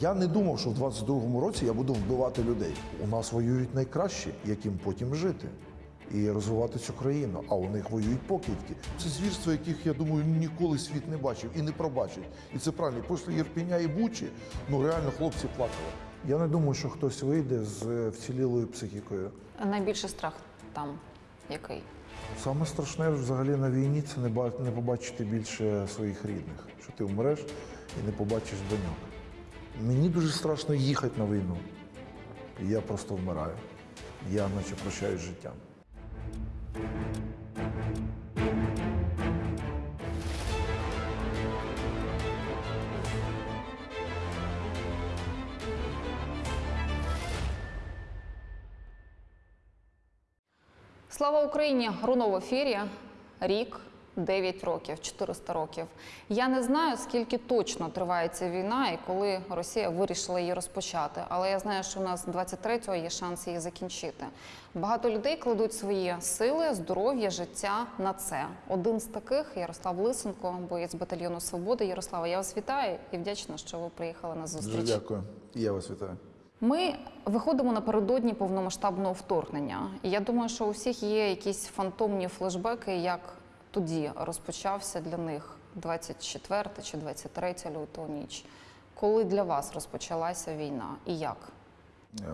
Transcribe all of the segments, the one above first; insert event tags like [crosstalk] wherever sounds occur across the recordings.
Я не думав, що в 22-му році я буду вбивати людей. У нас воюють найкращі, яким потім жити і розвивати цю країну. А у них воюють покидьки. Це звірства, яких я думаю, ніколи світ не бачив і не пробачить. І це правильно. Після Єрпіня і Бучі, ну реально хлопці плакали. Я не думаю, що хтось вийде з е, вцілілою психікою. Найбільший страх там який? Саме страшне взагалі на війні це не побачити більше своїх рідних, що ти вмреш і не побачиш доньок. Мені дуже страшно їхати на війну. Я просто вмираю. Я наче прощаюсь з життям. Слава Україні! Руно в ефірі. Рік, 9 років, 400 років. Я не знаю, скільки точно триває ця війна і коли Росія вирішила її розпочати. Але я знаю, що у нас 23-го є шанс її закінчити. Багато людей кладуть свої сили, здоров'я, життя на це. Один з таких Ярослав Лисенко, боєць батальйону Свободи. Ярослава, я вас вітаю і вдячна, що ви приїхали на зустріч. Дуже дякую. Я вас вітаю. Ми виходимо напередодні повномасштабного вторгнення. І я думаю, що у всіх є якісь фантомні флешбеки, як тоді розпочався для них 24 чи 23 лютого ніч. Коли для вас розпочалася війна і як? Е,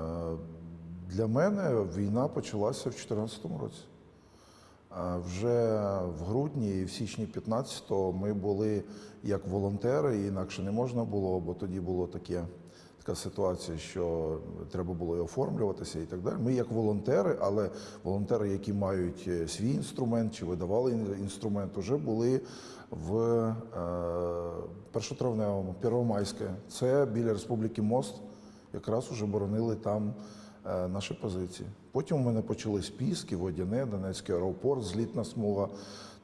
Для мене війна почалася в 2014 році. Е, Вже в грудні і в січні 15-го ми були як волонтери, інакше не можна було, бо тоді було таке, така ситуація, що треба було і оформлюватися і так далі. Ми як волонтери, але волонтери, які мають е, свій інструмент чи видавали інструмент, вже були в е, першотравневому, Первомайське. Це біля Республіки Мост. Якраз уже боронили там е, наші позиції. Потім у мене почались Піски, Водяне, Донецький аеропорт, злітна смуга,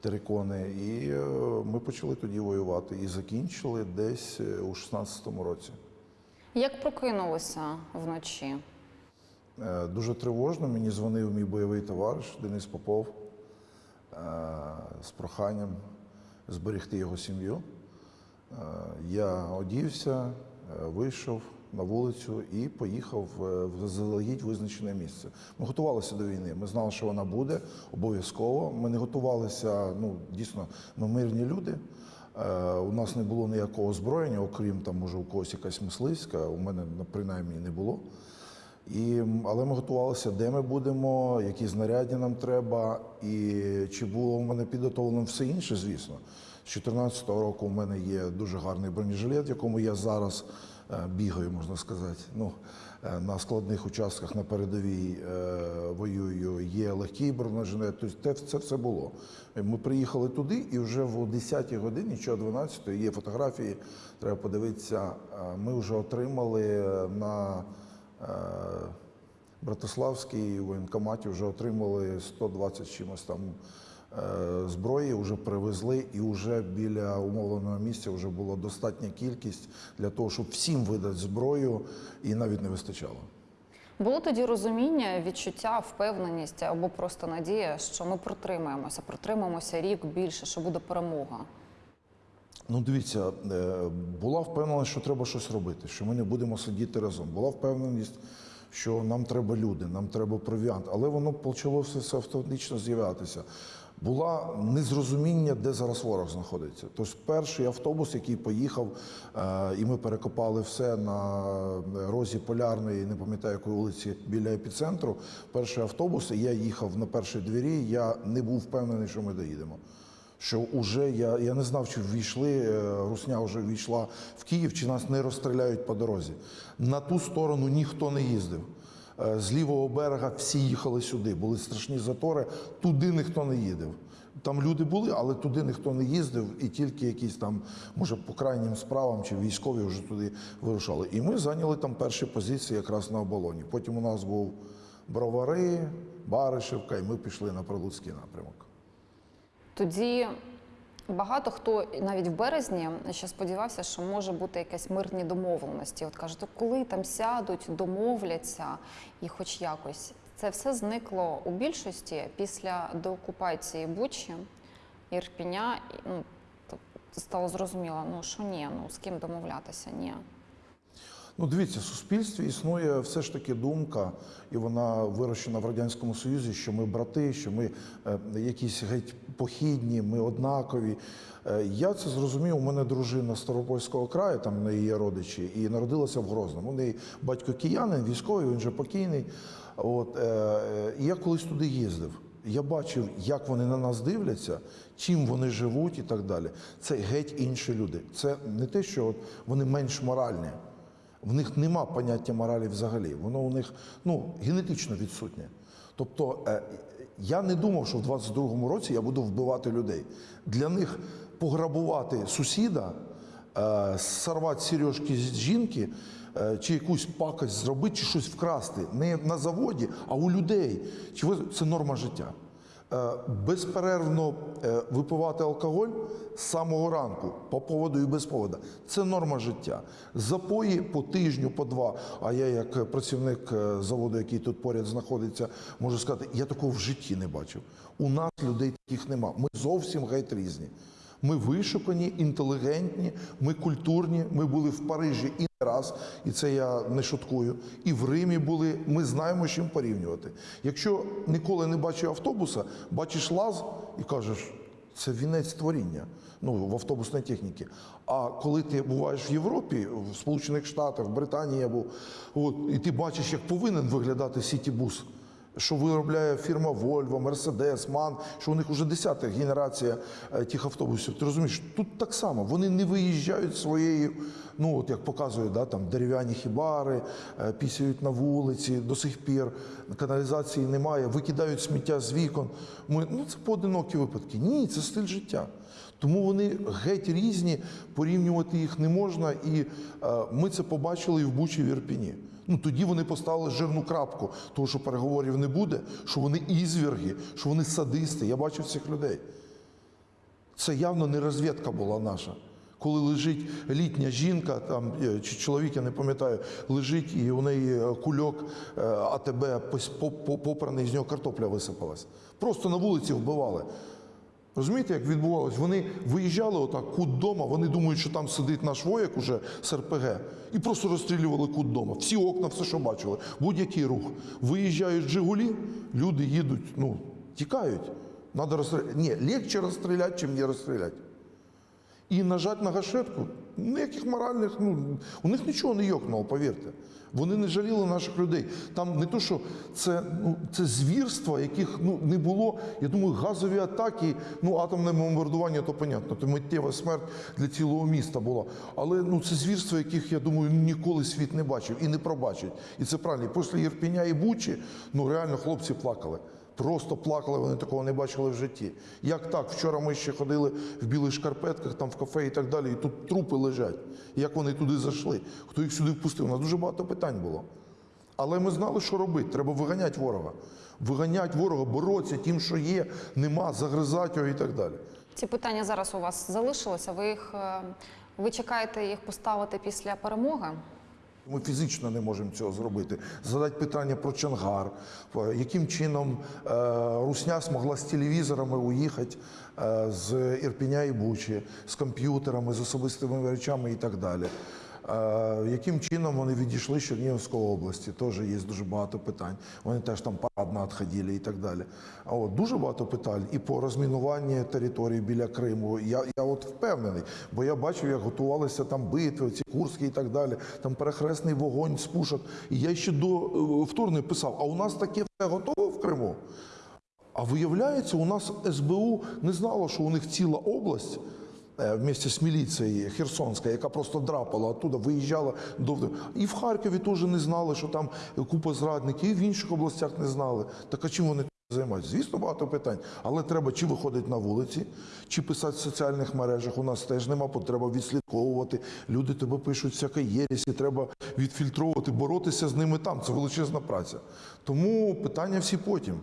терикони. І е, ми почали тоді воювати і закінчили десь у 16-му році. Як прокинулися вночі? Е, Дуже тривожно. Мені дзвонив мій бойовий товариш Денис Попов е, з проханням зберегти його сім'ю. Е, Я одівся, вийшов на вулицю і поїхав в заздалегідь визначене місце. Ми готувалися до війни. Ми знали, що вона буде обов'язково. Ми не готувалися. Ну дійсно, ми мирні люди. Е, У нас не було ніякого озброєння, окрім там, може, у когось якась мисливська. У мене ну, принаймні не було. І, але ми готувалися, де ми будемо, які знаряддя нам треба, і чи було в мене підготовлено все інше, звісно. З 2014 року у мене є дуже гарний бронежилет, в якому я зараз е, бігаю, можна сказати. Ну, на складних участках на передовій е, воюю. Є легкий бронежилет. Тобто це, все було. Ми приїхали туди, і вже в 10-й годині чи о 12-й є фотографії, треба подивитися. е, Ми вже отримали на Е, Братиславській воєнкоматі вже отримали 120 з чимось там е, зброї, вже привезли, і вже біля умовленого місця вже була достатня кількість для того, щоб всім видати зброю, і навіть не вистачало. Було тоді розуміння, відчуття, впевненість або просто надія, що ми протримаємося, протримаємося рік більше, що буде перемога. Ну, дивіться, е, була впевненість, що треба щось робити, що ми не будемо сидіти разом. Була впевненість, що нам треба люди, нам треба провіант, але воно почало все автоматично з'являтися. Була незрозуміння, де зараз ворог знаходиться. Тож перший автобус, який поїхав, е, і ми перекопали все на розі полярної, не пам'ятаю якої вулиці біля епіцентру. Перший автобус, і я їхав на першій двері. Я не був впевнений, що ми доїдемо що вже я, я не знав, чи ввійшли, е, Русня вже ввійшла в Київ, чи нас не розстріляють по дорозі. На ту сторону ніхто не їздив. Е, З лівого берега всі їхали сюди, були страшні затори, туди ніхто не їздив. Там люди були, але туди ніхто не їздив, і тільки якісь там, може, по крайнім справам чи військові вже туди вирушали. І ми зайняли там перші позиції якраз на оболоні. Потім у нас був Бровари, Баришевка, і ми пішли на Прилуцький напрямок. Тоді багато хто навіть в березні ще сподівався, що може бути якась мирні домовленості. От кажуть, «То коли там сядуть, домовляться і хоч якось. Це все зникло у більшості після деокупації Бучі, Ірпіня. Ну, стало зрозуміло, ну що ні, ну з ким домовлятися, ні. Ну, дивіться, в суспільстві існує все ж таки думка, і вона вирощена в радянському союзі, що ми брати, що ми е, якісь геть похідні, ми однакові. Е, я це зрозумів. У мене дружина Старопольського краю, там в неї є родичі, і народилася в Грозному. У неї батько киянин, військовий, він вже покійний. От е, і я колись туди їздив. Я бачив, як вони на нас дивляться, чим вони живуть і так далі. Це геть інші люди. Це не те, що от вони менш моральні. В них нема поняття моралі взагалі. Воно у них ну, генетично відсутнє. Тобто е, я не думав, що в 22-му році я буду вбивати людей. Для них пограбувати сусіда, е, сорвати сережки з жінки, е, чи якусь пакость зробити, чи щось вкрасти не на заводі, а у людей. Чи це норма життя? Е, безперервно е, випивати алкоголь з самого ранку по поводу і без поводу. Це норма життя. Запої по тижню, по два. А я, як працівник е, заводу, який тут поряд знаходиться, можу сказати, я такого в житті не бачив. У нас людей таких нема. Ми зовсім геть різні. Ми вишукані, інтелігентні, ми культурні. Ми були в Парижі і раз, і це я не шуткую. І в Римі були. Ми знаємо, з чим порівнювати. Якщо ніколи не бачив автобуса, бачиш лаз і кажеш, це вінець творіння. Ну, в автобусній техніці. А коли ти буваєш в Європі, в Сполучених Штатах, в Британії або, от, і ти бачиш, як повинен виглядати сітібус що виробляє фірма Volvo, Mercedes, MAN, що у них вже десята генерація е, тих автобусів. Ти розумієш, тут так само вони не виїжджають своєю, ну от як показує, да, там дерев'яні хібари, е, пісяють на вулиці до сих пір, каналізації немає, викидають сміття з вікон. Ми, ну це поодинокі випадки. Ні, це стиль життя. Тому вони геть різні, порівнювати їх не можна, і е, ми це побачили і в Бучі і в Ірпіні. Ну тоді вони поставили жирну крапку, тому що переговорів не буде, що вони ізвірги, що вони садисти. Я бачив цих людей. Це явно не розвідка була наша. Коли лежить літня жінка, там е, чи чоловік, я не пам'ятаю, лежить і у неї е, кульок е, АТБ попраний, з нього картопля висипалась. Просто на вулиці вбивали. Розумієте, як відбувалось? Вони виїжджали отак кут дома, вони думають, що там сидить наш вояк уже з РПГ, і просто розстрілювали кут дома. Всі окна, все, що бачили, будь-який рух. Виїжджають Жигулі, люди їдуть, ну, тікають. Надо розстріляти. Ні, легче розстріляти, чим не розстріляти. І нажати на гашетку, ніяких моральних, ну, у них нічого не йокнуло, повірте. Вони не жаліли наших людей. Там не то, що це, ну, це звірства, яких ну, не було. Я думаю, газові атаки, ну, атомне бомбардування, то понятно, то миттєва смерть для цілого міста була. Але ну, це звірства, яких, я думаю, ніколи світ не бачив і не пробачить. І це правильно. Після Єрпіня і Бучі, ну реально хлопці плакали. Просто плакали, вони такого не бачили в житті. Як так? Вчора ми ще ходили в білих шкарпетках, там в кафе і так далі, і тут трупи лежать. Як вони туди зайшли? Хто їх сюди впустив? У нас дуже багато питань було. Але ми знали, що робити. Треба виганяти ворога. Виганяти ворога, боротися тим, що є, нема, загризати його і так далі. Ці питання зараз у вас залишилися. Ви їх е, ви чекаєте їх поставити після перемоги? Ми фізично не можемо цього зробити. Задати питання про Чонгар, е, яким чином е, Русня змогла з телевізорами уїхати е, з Ірпіня і Бучі, з комп'ютерами, з особистими речами і так далі. Яким чином вони відійшли з Чернігівської області? Теж є дуже багато питань. Вони теж там парадно відходили і так далі. А от дуже багато питань і по розмінуванню території біля Криму. Я, я от впевнений, бо я бачив, як готувалися там битви, ці Курські і так далі. Там перехресний вогонь з пушок. І я ще до е, вторгнення писав: а у нас таке все готове в Криму? А виявляється, у нас СБУ не знало, що у них ціла область вместе з міліцією Херсонська, яка просто драпала оттуда, виїжджала до і в Харкові теж не знали, що там купа зрадників, і в інших областях не знали. Так а чим вони займаються? Звісно, багато питань. Але треба чи виходити на вулиці, чи писати в соціальних мережах. У нас теж нема, бо треба відслідковувати. Люди тебе пишуть всяке єресі, треба відфільтровувати, боротися з ними там. Це величезна праця. Тому питання всі потім.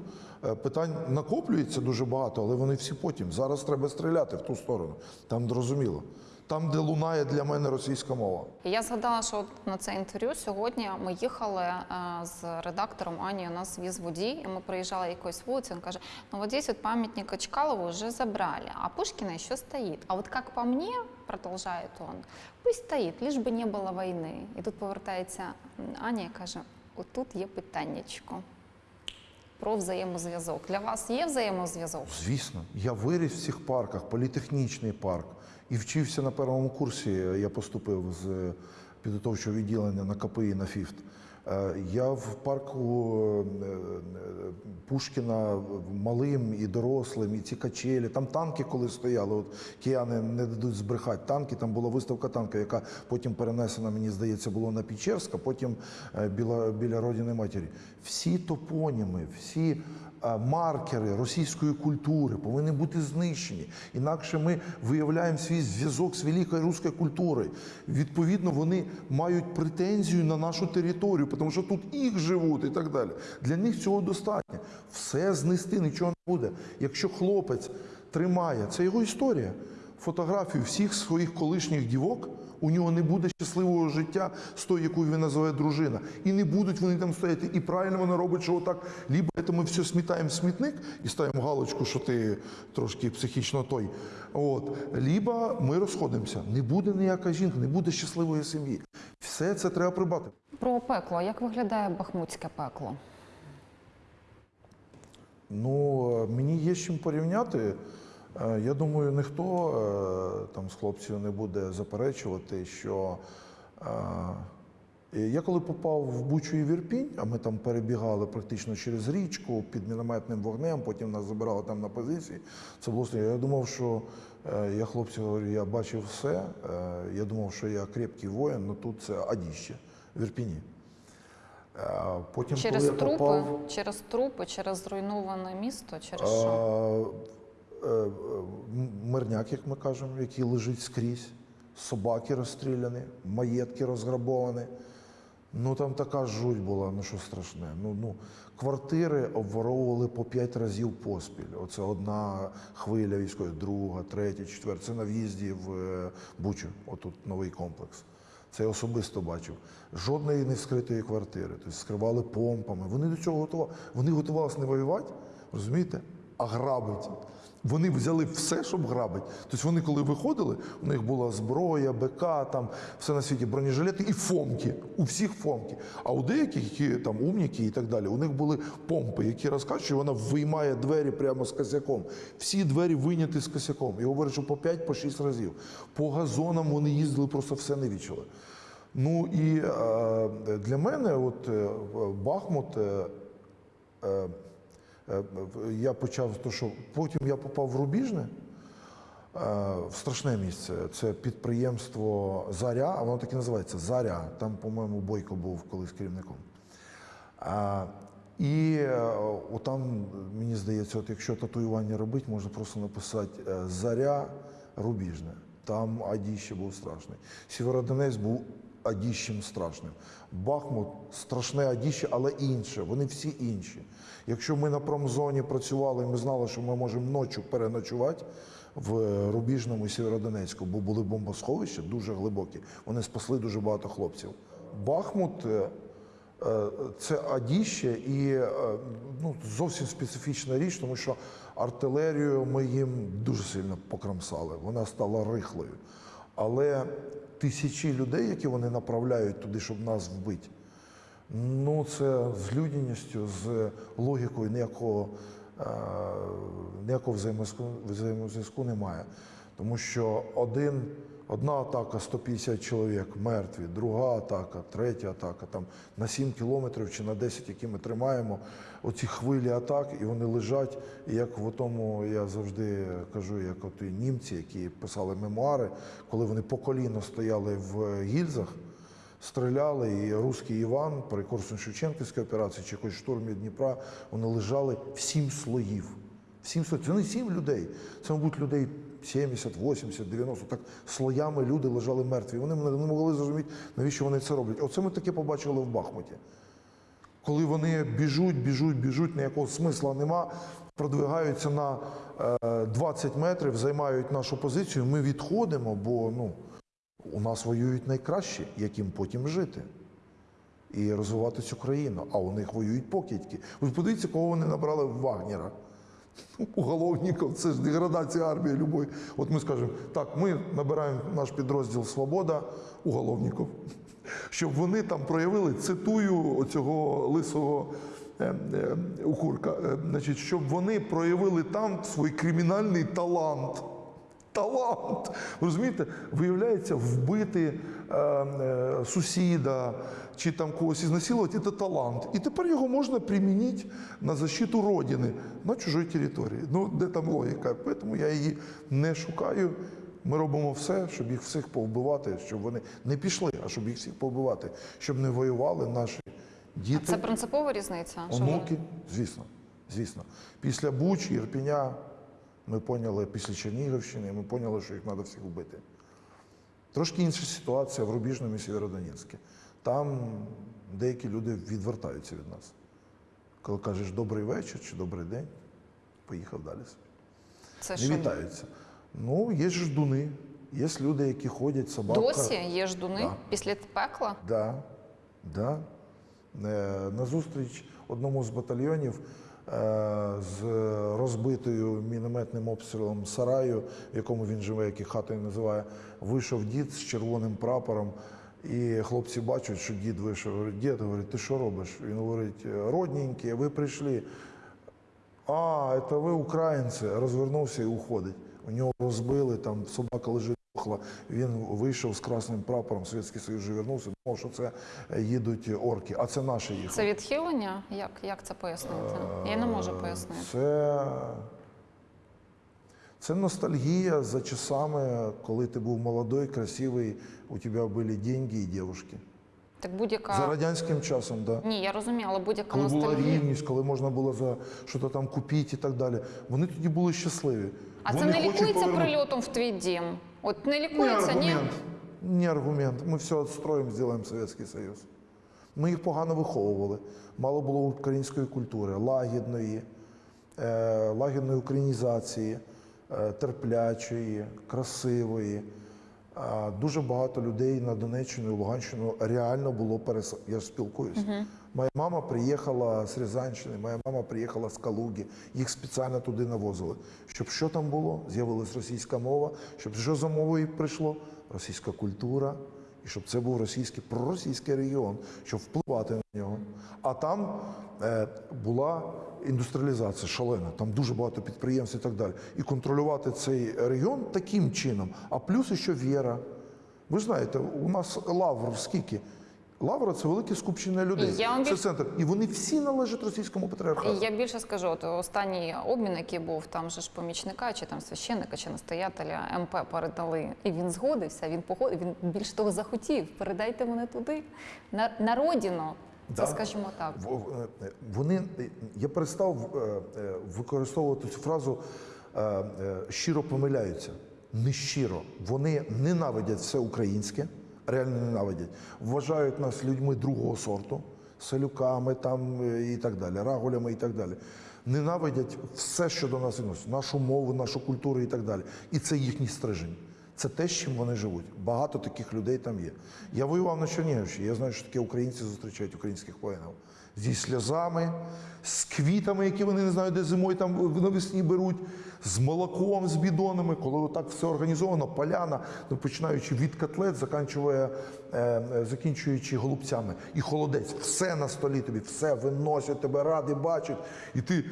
Е, Питань накоплюється дуже багато, але вони всі потім. Зараз треба стріляти в ту сторону. Там зрозуміло. Там, де лунає для мене російська мова. Я згадала, що на це інтерв'ю сьогодні ми їхали е, з редактором Анією, нас віз водій, і ми приїжджали якоюсь вулицю, він каже, ну вот здесь вот памятник Чкалову уже забрали, а Пушкина еще стоит. А вот как по мне, продовжує он. Пусть стоїть, лиш би не було війни. І тут повертається Аня і каже: отут є питаннячко про взаємозв'язок. Для вас є взаємозв'язок? Звісно, я виріс в цих парках, політехнічний парк, і вчився на першому курсі. Я поступив з підготовчого відділення на КПІ на ФІФТ. Е, Я в парку е, е, Пушкіна малим і дорослим, і ці качелі. Там танки, коли стояли, от кияни не дадуть збрехати танки. Там була виставка танка, яка потім перенесена, мені здається, було на Печерська, потім е, біля, біля Родини Матері. Всі топоніми, всі е, маркери російської культури повинні бути знищені. Інакше ми виявляємо свій зв'язок з великою руською культурою. Відповідно, вони мають претензію на нашу територію, тому що тут їх живуть і так далі. Для них цього достатньо. Все знести нічого не буде. Якщо хлопець тримає, це його історія. Фотографію всіх своїх колишніх дівок. У нього не буде щасливого життя з тою, яку він називає дружина. І не будуть вони там стояти. І правильно вони роблять, що отак, либо це ми все смітаємо в смітник і ставимо галочку, що ти трошки психічно той. От, либо ми розходимося. Не буде ніяка жінка, не буде щасливої сім'ї. Все це треба прибати. Про пекло. Як виглядає бахмутське пекло? Ну, е, мені є з чим порівняти. Е, Я думаю, ніхто е, там з хлопців не буде заперечувати, що е, я коли попав в Бучу і Вірпінь, а ми там перебігали практично через річку під мінометним вогнем, потім нас забирали там на позиції. Це було. Я думав, що я хлопців говорю, я бачив все. Я думав, що я крепкий воїн, але тут це адіще в Ірпіні. Е, Потім, Через коли я трупи, попав, через трупи, через зруйноване місто, через що? Е, е, Мирняк, як ми кажемо, який лежить скрізь, собаки розстріляні, маєтки розграбовані. Ну там така жуть була, ну що страшне. Ну, ну, квартири обворовували по п'ять разів поспіль. Оце одна хвиля військової, друга, третя, четверта. Це на в'їзді в е, Бучу, отут новий комплекс. Це я особисто бачив. Жодної не вскритої квартири. Тобто скривали помпами. Вони до цього готували. Вони готувалися не воювати, розумієте, а грабити. Вони взяли все, щоб грабити. Тобто вони, коли виходили, у них була зброя, БК, там все на світі, бронежилети і фомки. У всіх фомки. А у деяких, які там умніки і так далі, у них були помпи, які розкачують, вона виймає двері прямо з косяком. Всі двері вийняті з косяком. І говорять, що по 5 по 6 разів. По газонам вони їздили, просто все не вічили. Ну і е, для мене, от е, Бахмут. е, Е, Я почав то, що потім я попав в Рубіжне, е, в страшне місце. Це підприємство Заря, а воно так і називається Заря. Там, по-моєму, Бойко був колись керівником. І е, отам, мені здається, от якщо татуювання робити, можна просто написати е, Заря Рубіжне. Там Адіще був страшний. Сєвєродонець був Адіщем страшним. Бахмут страшне Адіще, але інше. Вони всі інші. Якщо ми на промзоні працювали, ми знали, що ми можемо ночі переночувати в Рубіжному і Сєвєродонецьку, бо були бомбосховища дуже глибокі. Вони спасли дуже багато хлопців. Бахмут. е, Е, Це адіще і е, ну, зовсім специфічна річ, тому що артилерію ми їм дуже сильно покромсали. Вона стала рихлою. Але тисячі людей, які вони направляють туди, щоб нас вбити, ну це з людяністю, з логікою ніякого, е, ніякого взаємозв'язку, немає. Тому що один, одна атака 150 чоловік мертві, друга атака, третя атака, там на 7 кілометрів чи на 10, які ми тримаємо, оці хвилі атак, і вони лежать. І як в тому я завжди кажу, як от німці, які писали мемуари, коли вони по коліно стояли в гільзах. Стріляли, і русський Іван при Корсун-Шевченківській операції чи якось штурмі Дніпра, вони лежали в сім слоїв. В Сім слоїв. Це не сім людей. Це, мабуть, людей 70, 80, 90. Так слоями люди лежали мертві. Вони не могли зрозуміти, навіщо вони це роблять. Оце ми таке побачили в Бахмуті. Коли вони біжуть, біжуть, біжуть, ніякого смисла нема, продвигаються на е, 20 метрів, займають нашу позицію, ми відходимо, бо ну, у нас воюють найкращі, яким потім жити і розвивати цю країну. А у них воюють покидьки. Ви подивіться, кого вони набрали в Вагнера. [laughs] уголовників, це ж деградація армії любої. От ми скажемо, так, ми набираємо наш підрозділ Свобода уголовників, [laughs] щоб вони там проявили, цитую оцього лисого е, е, укурка, е, значить, щоб вони проявили там свій кримінальний талант. Талант. Розумієте, виявляється, вбити е, е, сусіда чи там когось ізнасилувати це талант. І тепер його можна примінити на защиту родини на чужій території. Ну, де там логіка? Тому я її не шукаю. Ми робимо все, щоб їх всіх повбивати, щоб вони не пішли, а щоб їх всіх повбивати, щоб не воювали наші діти. Це принципова різниця. Онуки, звісно, звісно. Після Буч, Ірпіня ми поняли, після Чернігівщини, ми поняли, що їх треба всіх вбити. Трошки інша ситуація в Рубіжному і Сєвєродонецьку. Там деякі люди відвертаються від нас. Коли кажеш добрий вечір чи добрий день, поїхав далі. Це Не що? вітаються. Ну, є ж ждуни, є люди, які ходять, собака. Досі є ждуни Да. після пекла. Да, да. Е, На зустріч одному з батальйонів з розбитою мінометним обстрілом сараю, в якому він живе, який хатою називає, вийшов дід з червоним прапором. І хлопці бачать, що дід вийшов. Дід, говорить, ти що робиш? Він говорить, родненькі, ви прийшли. А, це ви українці. Розвернувся і уходить. У нього розбили, там собака лежить. Він вийшов з красним прапором, Совєтський Союз вже вернувся, думав, що це е, їдуть орки, а це наші їхали. Це відхилення? Як, як це пояснити? Я не можу пояснити. Це, це ностальгія за часами, коли ти був молодой, красивий, у тебе були деньги і дівчатки. Так будь-яка За радянським часом, так. Да. ні, я розумію, але будь-яка Коли була рівність, коли можна було за щось там купити і так далі. Вони тоді були щасливі. А Вони це не лікується повернути- прильотом в твій дім. От не лікується, ні? аргумент. Не аргумент. Ми все відстроїмо, зробимо Совєтський Союз. Ми їх погано виховували. Мало було української культури, лагідної, е, лагідної українізації, е, терплячої, красивої. А Дуже багато людей на Донеччину і Луганщину реально було перес... Я ж спілкуюся. Моя мама приїхала з Рязанщини, моя мама приїхала з Калуги. Їх спеціально туди навозили. Щоб що там було? З'явилась російська мова. Щоб що за мовою прийшло? Російська культура. І щоб це був російський проросійський регіон, щоб впливати на нього. А там е, була індустріалізація шалена, там дуже багато підприємств і так далі. І контролювати цей регіон таким чином. А плюс ще віра. Ви знаєте, у нас лавр скільки? Лавра це велике скупчення людей. Я вам це більш- центр. І вони всі належать російському патріархату. Я більше скажу, от останній обмін, який був, там же ж помічника, чи там священника, чи настоятеля МП передали. І він згодився, він погодив, він більш того захотів. Передайте мене туди, на, на родину. Це Да. скажімо так. В- е, Вони я перестав е, е, використовувати цю фразу е, е, щиро помиляються. Не щиро. Вони ненавидять все українське, реально ненавидять. Вважають нас людьми другого сорту, селюками там е, і так далі, рагулями і так далі. Ненавидять все, що до нас відносить, нашу мову, нашу культуру і так далі. І це їхній стрижень. Це те, з чим вони живуть. Багато таких людей там є. Я воював на Чернігівщині, я знаю, що таке українці зустрічають українських воїнів. Зі сльозами, з квітами, які вони не знають, де зимою там навесні беруть, з молоком, з бідонами, коли отак все організовано, поляна, ну, починаючи від котлет, закінчує, е, е, закінчуючи голубцями. І холодець, все на столі тобі, все виносять, тебе ради бачать. І ти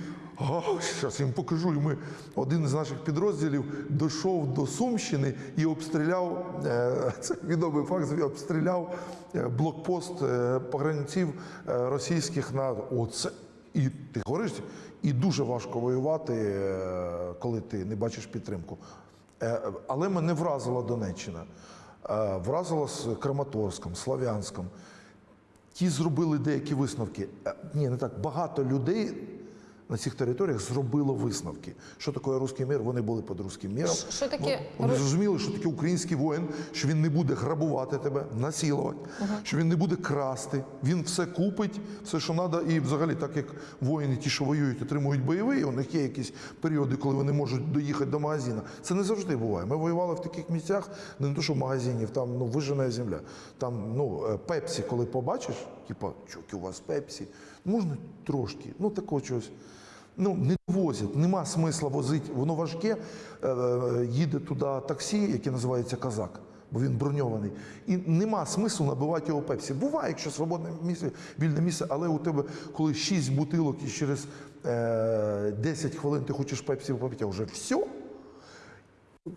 зараз їм покажу. І ми один з наших підрозділів дійшов до Сумщини і обстріляв е, [laughs] це відомий факт. Обстріляв е, блокпост е, погранців е, російських на оце. І ти говориш, і дуже важко воювати, е, коли ти не бачиш підтримку. Е, Але мене вразила Донеччина, Е, вразила з Краматорськом, Слав'янськом. Ті зробили деякі висновки. Е, Ні, не так. Багато людей на цих територіях зробило висновки. Що таке руський мір? Вони були під руським міром. Що таке Вони зрозуміли, що таке український воїн, що він не буде грабувати тебе, насилувати, що він не буде красти. Він все купить, все, що треба. І взагалі, так як воїни, ті, що воюють, отримують бойовий, у них є якісь періоди, коли вони можуть доїхати до магазину. Це не завжди буває. Ми воювали в таких місцях, де не то, що в магазинів, там ну, вижена земля. Там ну, е, пепсі, коли побачиш, типа, чоки у вас пепсі, можна трошки, ну такого чогось. Ну, не возять, нема смисла возити, воно важке. Е, е, Їде туди таксі, яке називається Казак, бо він броньований. І нема смислу набивати його пепсі. Буває, якщо свободне місце, вільне місце, але у тебе, коли 6 бутилок і через е, 10 хвилин ти хочеш пепсі попити, а вже все.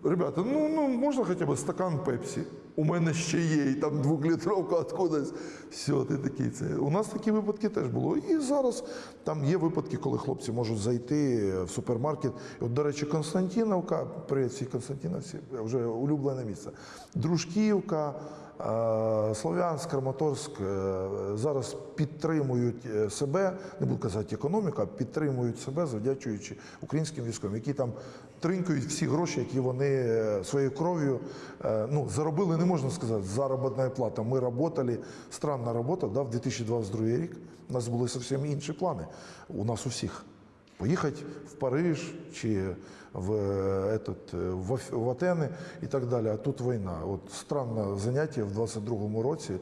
Ребята, ну, ну можна хоча б стакан пепсі? У мене ще є, і там двохлітровка откудись. Все, ти такий це. У нас такі випадки теж було. І зараз там є випадки, коли хлопці можуть зайти в супермаркет. От, до речі, Константиновка, привіт всій Константиновці, вже улюблене місце. Дружківка, е, Слов'янськ, Краматорськ е, зараз підтримують е, себе, не буду казати економіку, а підтримують себе, завдячуючи українським військовим, які там тринькають всі гроші, які вони е, своєю кров'ю е, ну, заробили, не можна сказати, заробітна плата. Ми працювали, странна робота, да, в 2022 рік у нас були зовсім інші плани. У нас у всіх. Поїхати в Париж чи в, е, этот, в, Атени і так далі. А тут війна. От странне заняття в 22-му році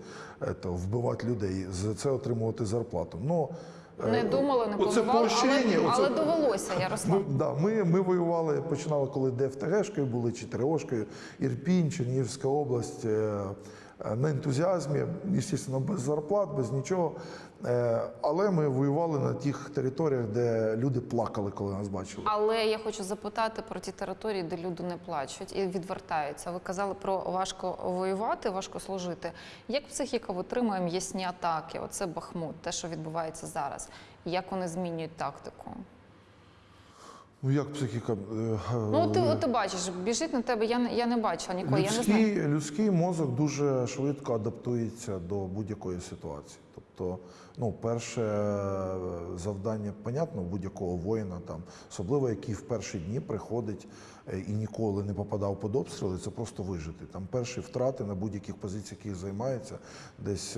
это, вбивати людей, за це отримувати зарплату. Е, Не думали, не оце планували, але, оце... але довелося, Ярослав. ми, да, ми, ми воювали, починали, коли ДФТГшкою були, чи ТРОшкою, Ірпінь, Чернігівська область. е, е, На ентузіазмі, звісно, без зарплат, без нічого. Е, Але ми воювали на тих територіях, де люди плакали, коли нас бачили. Але я хочу запитати про ті території, де люди не плачуть і відвертаються. Ви казали про важко воювати, важко служити. Як психіка витримує м'ясні атаки? Оце Бахмут, те, що відбувається зараз. Як вони змінюють тактику? Ну як психіка? е, Ну, ти, ти бачиш, біжить на тебе. Я не я не бачила ніколи. Я не знаю. Людський, людський мозок дуже швидко адаптується до будь-якої ситуації. Тобто, ну, перше е, завдання, понятно, будь-якого воїна, там, особливо який в перші дні приходить е, і ніколи не попадав під обстріли, це просто вижити. Там перші втрати на будь-яких позиціях, яких займається, десь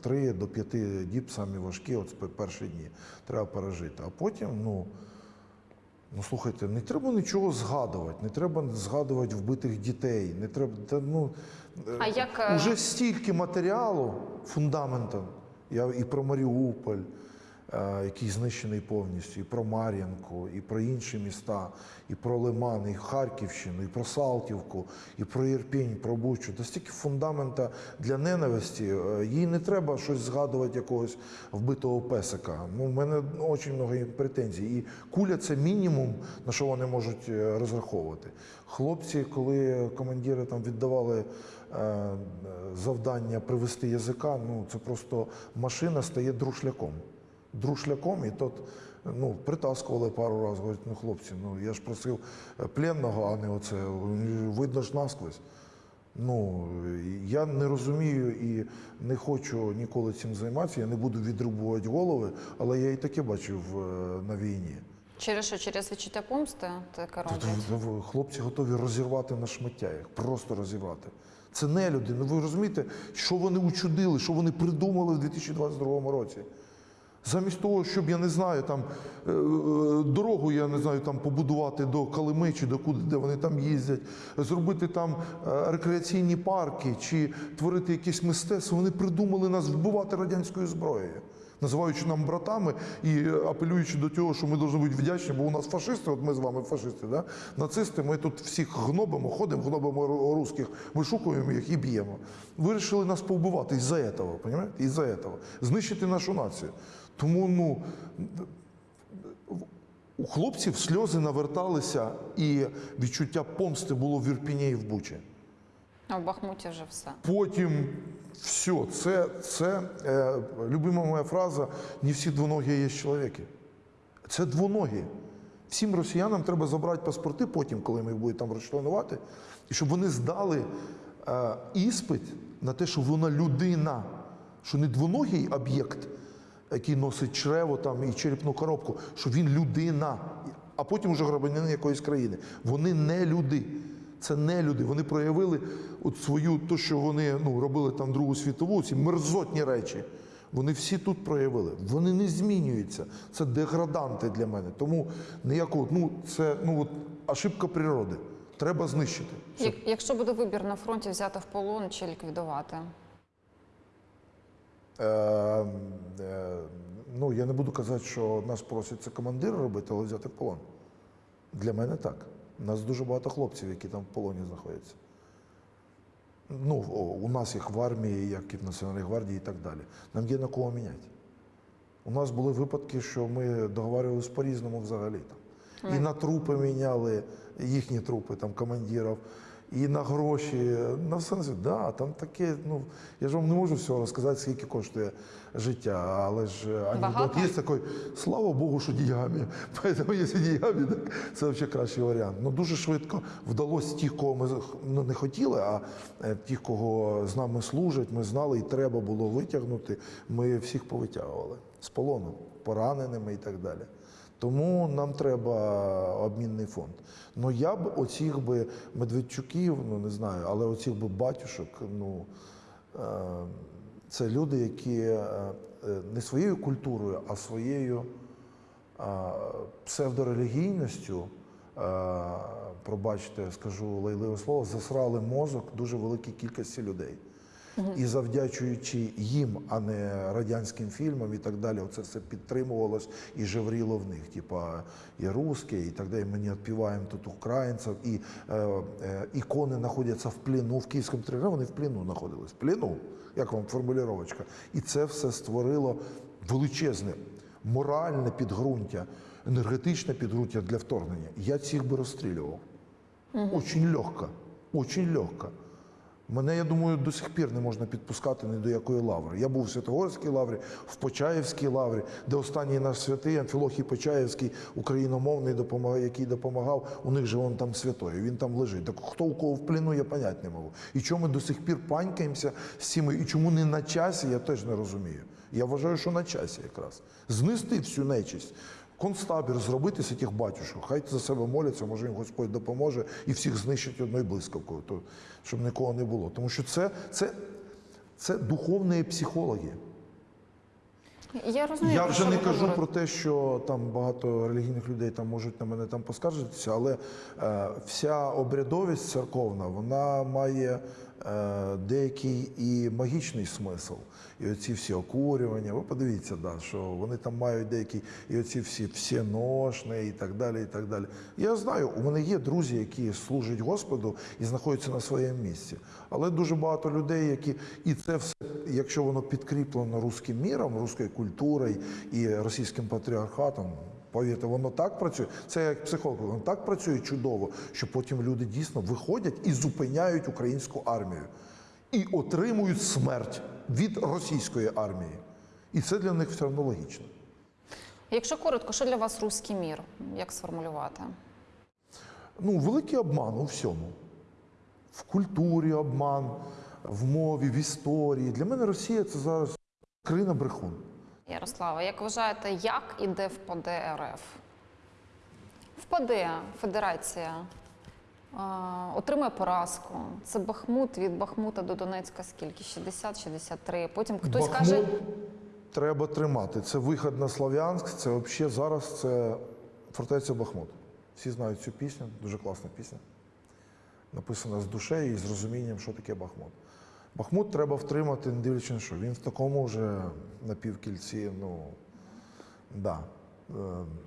3 до 5 діб самі важкі, от пе- перші дні. Треба пережити. А потім, ну. Ну слухайте, не треба нічого згадувати, не треба згадувати вбитих дітей, не треба. Та, ну, е, А як, е, уже стільки матеріалу фундаментом. Я і про Маріуполь, е, який знищений повністю, і про Мар'їнку, і про інші міста, і про Лиман, і Харківщину, і про Салтівку, і про Ірпінь, про Бучу. Та стільки фундамента для ненависті. Е, Їй не треба щось згадувати якогось вбитого песика. Ну, в мене дуже багато претензій. І куля це мінімум, на що вони можуть е, розраховувати. Хлопці, коли командири там віддавали завдання привести язика, ну це просто машина стає друшляком. Друшляком, і тот ну, притаскували пару разів. Говорять, ну хлопці, ну я ж просив е, пленного, а не оце. Видно ж насквозь. Ну, я не розумію і не хочу ніколи цим займатися. Я не буду відрубувати голови, але я і таке бачив е, на війні. Через що? Через відчуття помсти таке роблять? хлопці готові розірвати на шмаття їх, просто розірвати. Це не люди. Ну ви розумієте, що вони учудили, що вони придумали в 2022 році. Замість того, щоб я не знаю, там е, е, дорогу я не знаю там побудувати до Калими чи до куди, де вони там їздять, зробити там е, рекреаційні парки чи творити якесь мистецтво, вони придумали нас вбивати радянською зброєю, називаючи нам братами і е, апелюючи до того, що ми повинні бути вдячні, бо у нас фашисти, от ми з вами фашисти, да? нацисти, ми тут всіх гнобимо, ходимо, гнобимо ру- русських, вишукуємо їх і б'ємо. Вирішили нас повбивати із-за цього, розумієте? Із-за цього. Знищити нашу націю. Тому ну, у хлопців сльози наверталися, і відчуття помсти було в Ірпіні і в Бучі. А в Бахмуті вже все. Потім все, це, це е, любима моя фраза: не всі двоногі є чоловіки. Це двоногі. Всім росіянам треба забрати паспорти потім, коли ми їх будуть там розчленувати, і щоб вони здали е, іспит на те, що вона людина, що не двоногий об'єкт, який носить чрево там і черепну коробку, що він людина, а потім вже громадянин якоїсь країни. Вони не люди. Це не люди. Вони проявили от свою, то, що вони ну, робили там Другу світову, ці мерзотні речі. Вони всі тут проявили. Вони не змінюються. Це деграданти для мене. Тому ніякого, ну це ну от ошибка природи. Треба знищити. Як, якщо буде вибір на фронті взяти в полон чи ліквідувати? Е, е, Ну, я не буду казати, що нас просять це командир робити, але взяти в полон. Для мене так. У нас дуже багато хлопців, які там в полоні знаходяться. Ну, у нас їх в армії, як і в Національній гвардії і так далі. Нам є на кого міняти. У нас були випадки, що ми договарювалися по-різному взагалі. Там. І на трупи міняли їхні трупи, там, командирів, і на гроші, на все на світ. Да, там таке, ну, я ж вам не можу всього розказати, скільки коштує життя, але ж анекдот є такий, слава Богу, що діями. [laughs] Поэтому, якщо діями, так це взагалі кращий варіант. Ну, дуже швидко вдалося тих, кого ми ну, не хотіли, а е, тих, кого з нами служать, ми знали і треба було витягнути, ми всіх повитягували з полону, пораненими і так далі. Тому нам треба обмінний фонд. Ну я б оцих би Медведчуків, ну не знаю, але оцих би батюшок, ну е, це люди, які е, не своєю культурою, а своєю е, псевдорелігійністю, пробачте, скажу лайливе слово, засрали мозок дуже великій кількості людей. І завдячуючи їм, а не радянським фільмам і так далі, оце все підтримувалось і жевріло в них. Типа і русські, і так далі. Ми не відпіваємо тут українців, і е, е, ікони знаходяться в плену. В Київському тригрі вони в плену знаходились. В плену, як вам формулювачка. І це все створило величезне моральне підґрунтя, енергетичне підґрунтя для вторгнення. Я цих би розстрілював. Очень легко, очень легко. Мене, я думаю, до сих пір не можна підпускати ні до якої лаври. Я був в Святогорській лаврі, в Почаївській лаврі, де останній наш святий Амфілохій Почаївський, україномовний, який допомагав. У них же він там святой, він там лежить. Так хто у кого в плену, я понять не можу. І чому ми до сих пір панькаємося з цими, і чому не на часі, я теж не розумію. Я вважаю, що на часі якраз. Знести всю нечисть. Концтабір зробити з цих батюшок, хай за себе моляться, може їм Господь допоможе і всіх знищить одною блискавкою, то, щоб нікого не було. Тому що це, це, це духовні психологи. Я розумію. Я вже не кажу говорите. про те, що там багато релігійних людей там можуть на мене там поскаржитися, але е, вся обрядовість церковна вона має е, деякий і магічний смисл. І оці всі окурювання, ви подивіться, да, що вони там мають деякі, і оці всі всеношні і так далі. і так далі. Я знаю, у мене є друзі, які служать Господу і знаходяться на своєму місці. Але дуже багато людей, які і це все, якщо воно підкріплено руським міром, руською культурою і російським патріархатом. Повірте, воно так працює. Це як психолог, воно так працює чудово, що потім люди дійсно виходять і зупиняють українську армію і отримують смерть від російської армії. І це для них все одно логічно. Якщо коротко, що для вас руський мір? Як сформулювати? Ну, великий обман у всьому. В культурі обман, в мові, в історії. Для мене Росія це зараз країна брехун. Ярослава, як вважаєте, як іде впаде РФ? Впаде Федерація, отримає поразку. Це Бахмут від Бахмута до Донецька скільки? 60-63. Потім хтось Бахмут каже, треба тримати. Це вихід на Слов'янськ, це взагалі зараз це фортеця Бахмут. Всі знають цю пісню, дуже класна пісня. Написана з душею і з розумінням, що таке Бахмут. Бахмут треба втримати, не дивлячись що. Він в такому вже напівкільці, ну да. Е,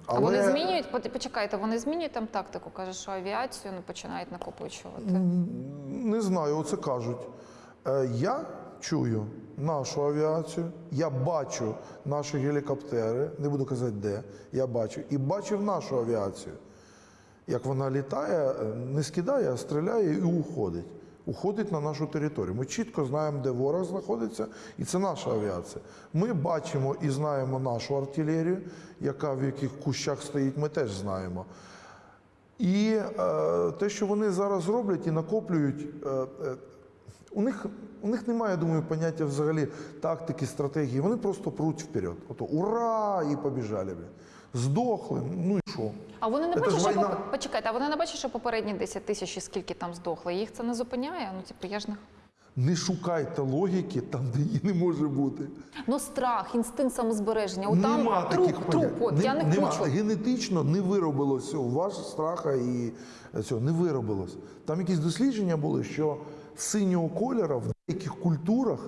а вони змінюють, почекайте, вони змінюють там тактику. Каже, що авіацію не починають накопичувати. Не знаю, оце кажуть. Е, Я чую нашу авіацію, я бачу наші гелікоптери, не буду казати де, я бачу, і бачив нашу авіацію. Як вона літає, е, не скидає, а стріляє і уходить. Уходить на нашу територію. Ми чітко знаємо, де ворог знаходиться, і це наша авіація. Ми бачимо і знаємо нашу артилерію, яка в яких кущах стоїть, ми теж знаємо. І е, те, що вони зараз роблять і накоплюють, е, е, у них, у них немає, я думаю, поняття взагалі тактики, стратегії. Вони просто пруть вперед. Ото ура! І побіжали. Здохли. Ну і що? А вони не бачать, що війна. поп- почекайте, а вони не бачать, що попередні 10 тисяч і скільки там здохли. Їх це не зупиняє. Ну типу, я ж не Не шукайте логіки там, де її не може бути. ну страх, інстинкт самозбереження. От там нема труп, таких труп. От Не- я не нема. хочу. Генетично не виробилось цього. Ваш страха і цього не виробилось. Там якісь дослідження були, що синього кольору в деяких культурах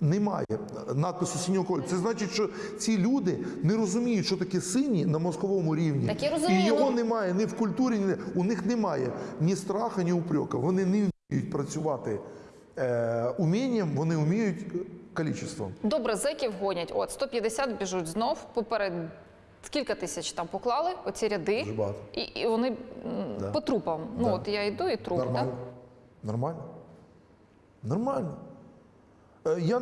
Немає надпису синього кольору. Це значить, що ці люди не розуміють, що таке синій на мозковому рівні. Так я розумію, І його ну- немає ні в культурі, ні у них немає ні страха, ні упрека. Вони не вміють працювати е, умінням, вони вміють кількістю. Добре, зеків гонять. От 150 біжуть знов. Поперед скільки тисяч там поклали оці ряди, Дуже багато. і, і вони Да. по трупам. Ну от я йду і труп. Нормально. Да? Нормально. Нормально. Е, Я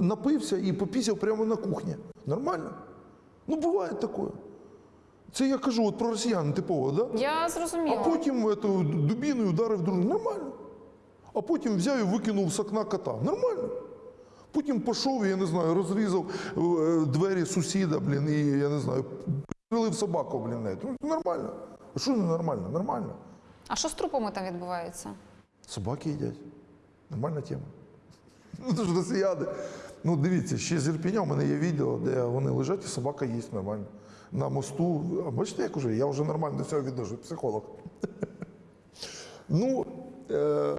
напився і попісяв прямо на кухні. Нормально. Ну, буває таке. Це я кажу от про росіян типово, да? Я зрозуміла. А потім эту дубіною ударив дружину. Нормально. А потім взяв і викинув з окна кота. Нормально. Потім пішов, я не знаю, розрізав е, двері сусіда, блін, і я не знаю, прилив собаку, блін. Ну, нормально. А що не нормально? Нормально. А що з трупами там відбувається? Собаки їдять. Нормальна тема. Ну, це ж росіяни. Ну, дивіться, ще з Ірпіня у мене є відео, де вони лежать і собака їсть нормально. На мосту. А бачите, як уже? Я вже нормально до цього відношусь, психолог. [laughs] Ну, е, е,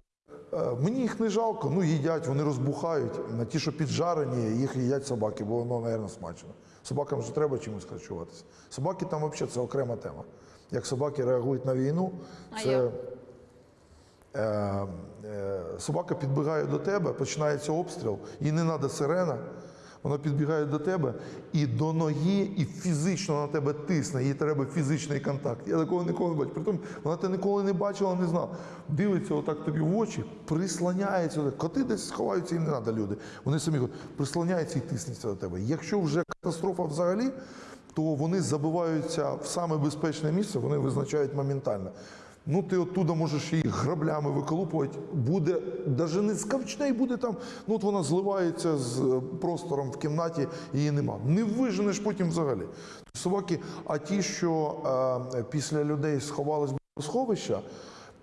мені їх не жалко, ну їдять, вони розбухають. На ті, що піджарені, їх їдять собаки, бо воно, мабуть, смачно. Собакам же треба чимось харчуватися. Собаки там взагалі це окрема тема. Як собаки реагують на війну, А це. Як? Е, собака підбігає до тебе, починається обстріл, їй не треба сирена. Вона підбігає до тебе і до ноги, і фізично на тебе тисне, їй треба фізичний контакт. Я такого ніколи не бачив. Притом вона тебе ніколи не бачила, не знала. Дивиться отак тобі в очі, прислоняється. Коти десь сховаються, їм не треба люди. Вони самі ходять, прислоняються і тиснуться до тебе. Якщо вже катастрофа взагалі, то вони забиваються в саме безпечне місце, вони визначають моментально. Ну, ти оттуда можеш її граблями виколупувати. Буде навіть не скавчне, і буде там. Ну, от вона зливається з е, простором в кімнаті, її нема. Не виженеш потім взагалі. Собаки, а ті, що е, після людей сховались в сховища,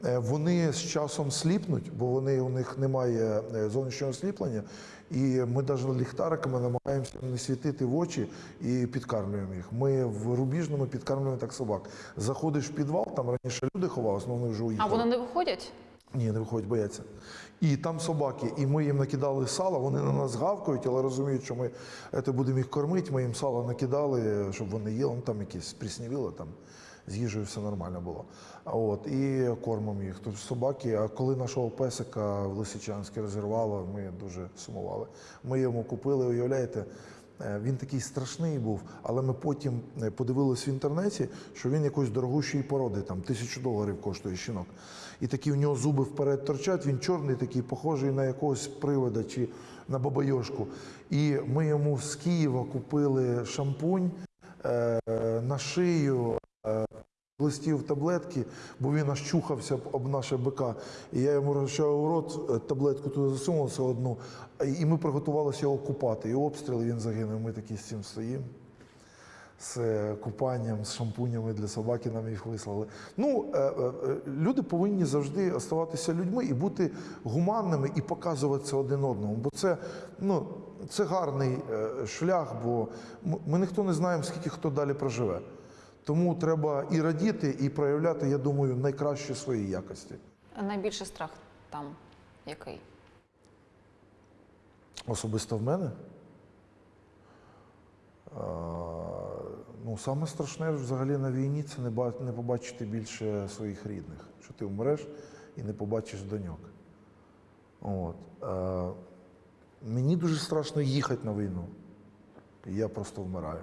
вони з часом сліпнуть, бо вони у них немає е, зовнішнього сліплення. І ми навіть ліхтариками намагаємося не світити в очі і підкармлюємо їх. Ми в рубіжному підкармлюємо так собак. Заходиш в підвал, там раніше люди ховалися, але вони вже уїхали. А вони не виходять? Ні, не виходять, бояться. І там собаки, і ми їм накидали сало, вони на нас гавкають, але розуміють, що ми це будемо їх кормити. Ми їм сало накидали, щоб вони їли, ну там якісь приснівіло, там з їжею все нормально було. От, і кормимо їх. Тобто собаки, а коли нашого песика в Лисичанське розірвало, ми дуже сумували. Ми йому купили, уявляєте, Е, Він такий страшний був, але ми потім е, подивились в інтернеті, що він якоїсь дорогущої породи, там тисячу доларів коштує щінок. І такі в нього зуби вперед торчать, він чорний, такий, похожий на якогось привода чи на бабайошку. І ми йому з Києва купили шампунь е, на шию. Листів таблетки, бо він аж чухався об наше БК. І я йому розчав у рот, е, таблетку туди засунулся одну, і ми приготувалися його купати. І обстріл він загинув. Ми такі з цим стоїмо. З е, купанням, з шампунями для собаки нам їх вислали. Ну, е, люди повинні завжди оставатися людьми і бути гуманними і показуватися один одному. Бо це, ну, це гарний шлях, бо ми ніхто не знаємо, скільки хто далі проживе. Тому треба і радіти, і проявляти, я думаю, найкращі свої якості. А Найбільший страх там який? Особисто в мене. А, ну, саме страшне взагалі на війні це не, побачити більше своїх рідних, що ти вмреш і не побачиш доньок. От. А, мені дуже страшно їхати на війну. Я просто вмираю.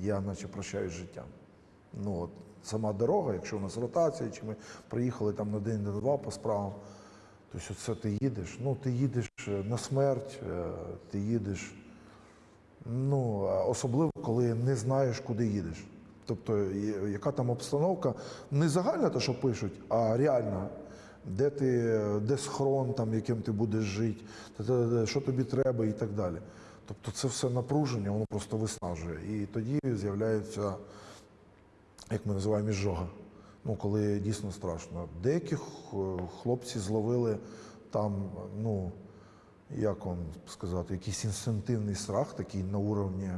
Я наче прощаюсь з життям. Ну, от, сама дорога, якщо у нас ротація, чи ми приїхали там на день, на два по справам, Тобто це ти їдеш, ну ти їдеш е, на смерть, е, ти їдеш, ну, особливо, коли не знаєш, куди їдеш. Тобто, яка там обстановка, не загальна те, що пишуть, а реальна. Де ти, де схрон, там, яким ти будеш жити, що тобі треба і так далі. Тобто це все напруження, воно просто виснажує. І тоді з'являється як ми називаємо іжога. Ну, коли дійсно страшно. Деяких е, хлопці зловили там, ну, як вам сказати, якийсь інстинктивний страх, такий на уровні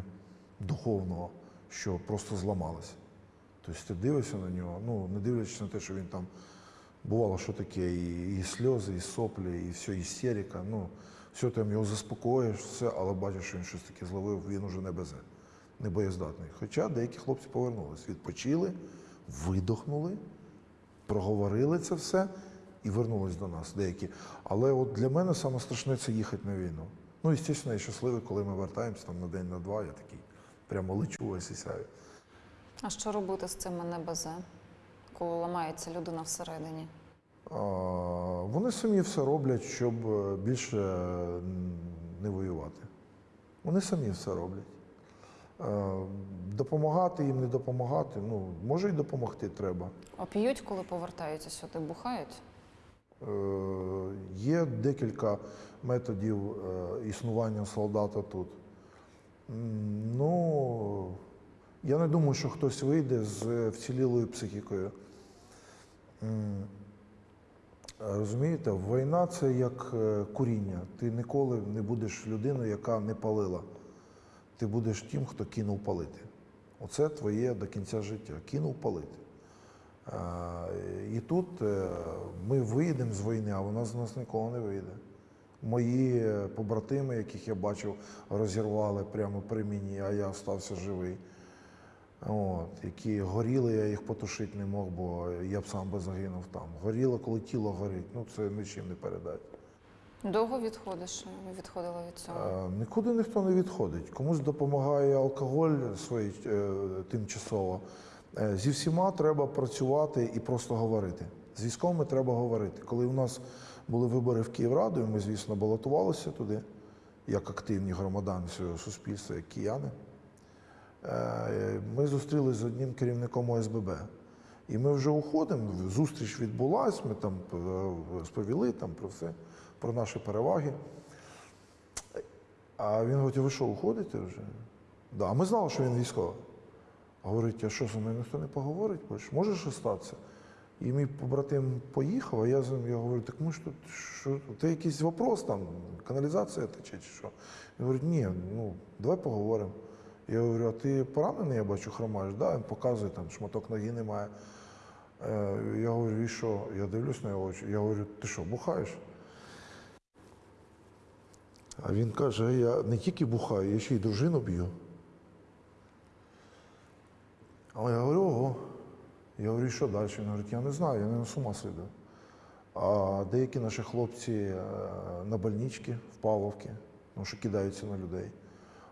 духовного, що просто зламалися. Тобто ти дивишся на нього, ну, не дивлячись на те, що він там бувало, що таке, і, і сльози, і соплі, і все, істерика. Ну, все там його заспокоїш, все, але бачиш, що він щось таке зловив, він уже не безе, не боєздатний. Хоча деякі хлопці повернулись, відпочили, видохнули, проговорили це все і вернулись до нас деякі. Але от для мене саме страшне це їхати на війну. Ну, і, звісно, я щасливий, коли ми вертаємося там на день, на два, я такий прямо лечу ось і сяю. А що робити з цими НБЗ, коли ламається людина всередині? А, Вони самі все роблять, щоб е, більше не воювати. Вони самі все роблять. Е, Допомагати їм, не допомагати, ну, може і допомогти треба. А п'ють, коли повертаються сюди, бухають? Е, Є декілька методів е, існування солдата тут. Ну, я не думаю, що хтось вийде з вцілілою психікою. Розумієте, війна це як куріння. Ти ніколи не будеш людиною, яка не палила. Ти будеш тим, хто кинув палити. Оце твоє до кінця життя. Кинув палити. І тут е, ми вийдемо з війни, а вона з нас ніколи не вийде. Мої е, побратими, яких я бачив, розірвали прямо при мені, а я стався живий. От, які горіли, я їх потушити не мог, бо я б сам би загинув там. Горіло, коли тіло горить, ну це нічим не передати. Довго відходиш? Відходила від цього? Е, Нікуди ніхто не відходить. Комусь допомагає алкоголь свій, е, тимчасово. Е, Зі всіма треба працювати і просто говорити. З військовими треба говорити. Коли у нас були вибори в Київраду, і ми, звісно, балотувалися туди, як активні громадяни цього суспільства, як кияни. Е, Ми зустрілися з одним керівником ОСББ. І ми вже уходимо, зустріч відбулась, ми там е, сповіли там про все, про наші переваги. А він говорить, ви що, уходите вже? Да. А ми знали, що він військовий. Говорить, а що зі мною ніхто не поговорить? Більше? Може що статися? І мій побратим поїхав, а я з ним я говорю, так ми ж тут що, це якийсь вопрос там, каналізація тече чи що? Він говорить, ні, ну давай поговоримо. Я говорю, а ти поранений, я бачу, хромаєш, да? Він показує, там шматок ноги немає. Е, Я говорю, і що? Я дивлюсь на його очі. Я говорю, ти що, бухаєш? А він каже, я не тільки бухаю, я ще й дружину б'ю. А я говорю, ого. Я говорю, що далі? Він говорить, я не знаю, я не з ума сиду. А деякі наші хлопці е, на больничці в Павловці, тому що кидаються на людей.